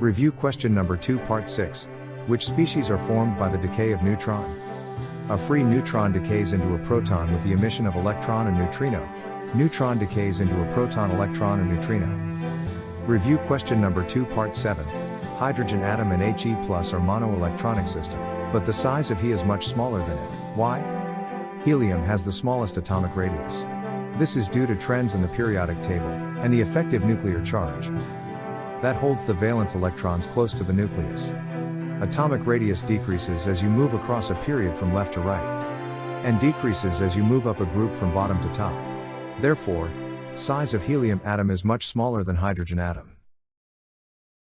Review question number 2 part 6. Which species are formed by the decay of neutron? A free neutron decays into a proton with the emission of electron and neutrino. Neutron decays into a proton electron and neutrino. Review question number 2 part 7. Hydrogen atom and He plus are monoelectronic system, but the size of He is much smaller than it. Why? Helium has the smallest atomic radius. This is due to trends in the periodic table, and the effective nuclear charge. That holds the valence electrons close to the nucleus. Atomic radius decreases as you move across a period from left to right, and decreases as you move up a group from bottom to top. Therefore, size of helium atom is much smaller than hydrogen atom.